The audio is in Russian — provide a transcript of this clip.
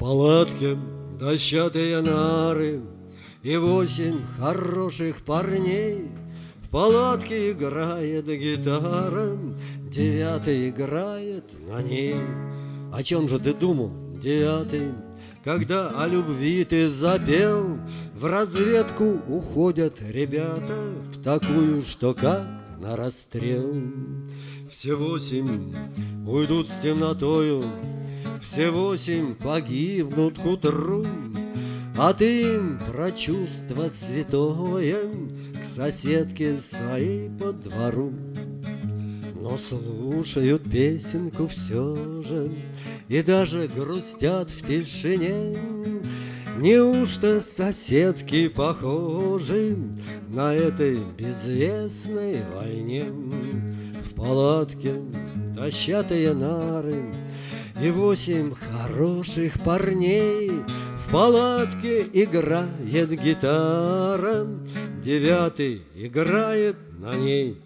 палатке дощатые нары И восемь хороших парней. В палатке играет гитара Девятый играет на ней. О чем же ты думал, девятый? Когда о любви ты запел? В разведку уходят ребята В такую, что как на расстрел. Все восемь уйдут с темнотою Все восемь погибнут к утру А ты им про чувство святое К соседке своей по двору. Но слушают песенку все же И даже грустят в тишине. Неужто соседки похожи На этой безвестной войне? В палатке дощатые нары И восемь хороших парней В палатке играет гитара. Девятый играет на ней